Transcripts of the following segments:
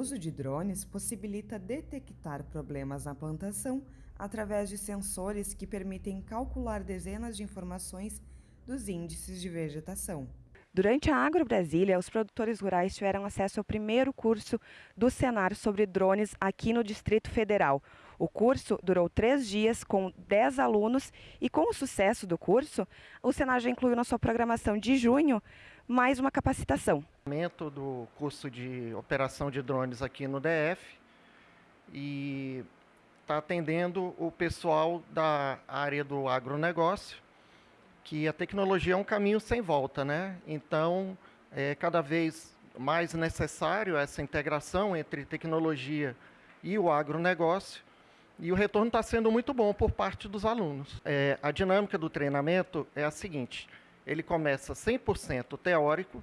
uso de drones possibilita detectar problemas na plantação através de sensores que permitem calcular dezenas de informações dos índices de vegetação. Durante a Agro Brasília, os produtores rurais tiveram acesso ao primeiro curso do Senar sobre drones aqui no Distrito Federal. O curso durou três dias com 10 alunos e com o sucesso do curso, o Senar já incluiu na sua programação de junho mais uma capacitação. Do curso de operação de drones aqui no DF e está atendendo o pessoal da área do agronegócio que a tecnologia é um caminho sem volta, né? Então, é cada vez mais necessário essa integração entre tecnologia e o agronegócio, e o retorno está sendo muito bom por parte dos alunos. É, a dinâmica do treinamento é a seguinte, ele começa 100% teórico,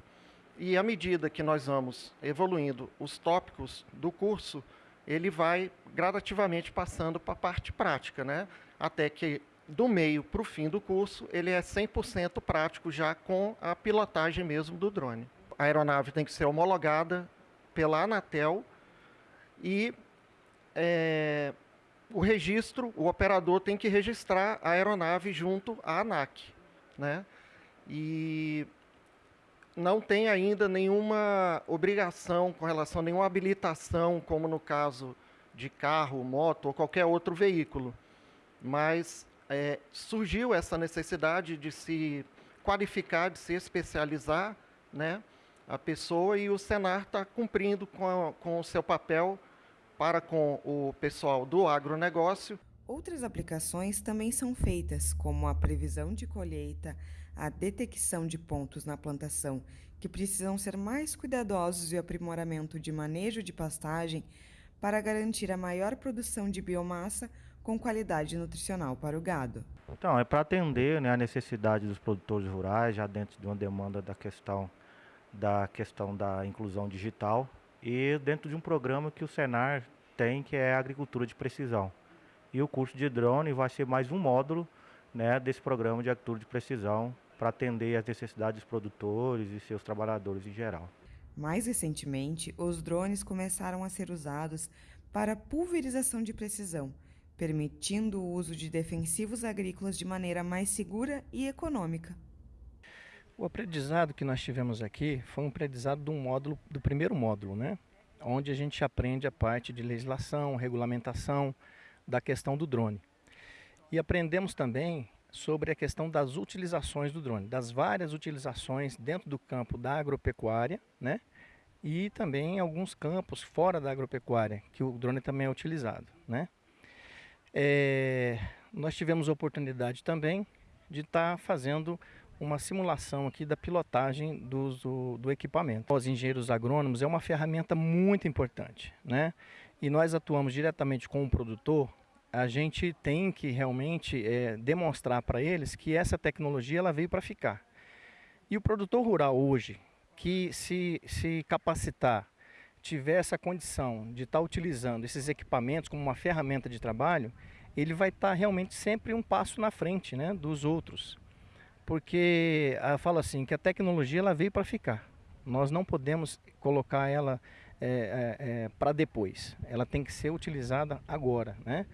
e à medida que nós vamos evoluindo os tópicos do curso, ele vai gradativamente passando para a parte prática, né? até que do meio para o fim do curso, ele é 100% prático já com a pilotagem mesmo do drone. A aeronave tem que ser homologada pela Anatel e é, o registro, o operador tem que registrar a aeronave junto à ANAC. Né? E não tem ainda nenhuma obrigação com relação a nenhuma habilitação, como no caso de carro, moto ou qualquer outro veículo. Mas é, surgiu essa necessidade de se qualificar, de se especializar, né, a pessoa e o Senar está cumprindo com, a, com o seu papel para com o pessoal do agronegócio. Outras aplicações também são feitas, como a previsão de colheita, a detecção de pontos na plantação que precisam ser mais cuidadosos e o aprimoramento de manejo de pastagem para garantir a maior produção de biomassa com qualidade nutricional para o gado. Então, é para atender né, a necessidade dos produtores rurais, já dentro de uma demanda da questão da questão da inclusão digital e dentro de um programa que o Senar tem, que é agricultura de precisão. E o curso de drone vai ser mais um módulo né, desse programa de agricultura de precisão para atender as necessidades dos produtores e seus trabalhadores em geral. Mais recentemente, os drones começaram a ser usados para pulverização de precisão, permitindo o uso de defensivos agrícolas de maneira mais segura e econômica. O aprendizado que nós tivemos aqui foi um aprendizado do módulo, do primeiro módulo, né? onde a gente aprende a parte de legislação, regulamentação da questão do drone. E aprendemos também sobre a questão das utilizações do drone, das várias utilizações dentro do campo da agropecuária, né? E também em alguns campos fora da agropecuária, que o drone também é utilizado, né? É, nós tivemos a oportunidade também de estar tá fazendo uma simulação aqui da pilotagem do, do, do, equipamento. Os engenheiros agrônomos é uma ferramenta muito importante, né? E nós atuamos diretamente com o produtor, a gente tem que realmente é, demonstrar para eles que essa tecnologia ela veio para ficar. E o produtor rural hoje, que se, se capacitar tiver essa condição de estar tá utilizando esses equipamentos como uma ferramenta de trabalho, ele vai estar tá realmente sempre um passo na frente né, dos outros. Porque eu falo assim, que a tecnologia ela veio para ficar. Nós não podemos colocar ela é, é, para depois. Ela tem que ser utilizada agora. Né?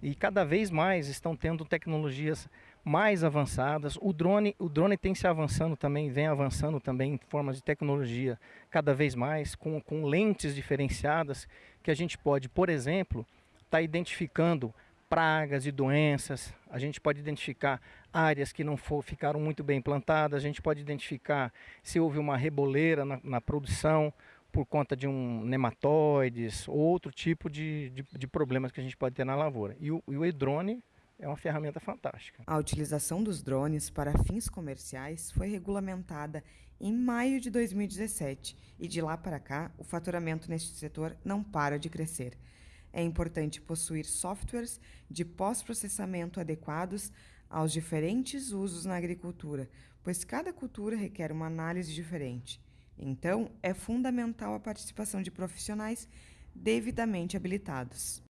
E cada vez mais estão tendo tecnologias mais avançadas. O drone, o drone tem se avançando também, vem avançando também em formas de tecnologia cada vez mais, com, com lentes diferenciadas, que a gente pode, por exemplo, estar tá identificando pragas e doenças, a gente pode identificar áreas que não for, ficaram muito bem plantadas, a gente pode identificar se houve uma reboleira na, na produção, por conta de um nematóides ou outro tipo de, de, de, problemas que a gente pode ter na lavoura. E o, e o e-drone é uma ferramenta fantástica. A utilização dos drones para fins comerciais foi regulamentada em maio de 2017 e de lá para cá o faturamento neste setor não para de crescer. É importante possuir softwares de pós-processamento adequados aos diferentes usos na agricultura, pois cada cultura requer uma análise diferente. Então, é fundamental a participação de profissionais devidamente habilitados.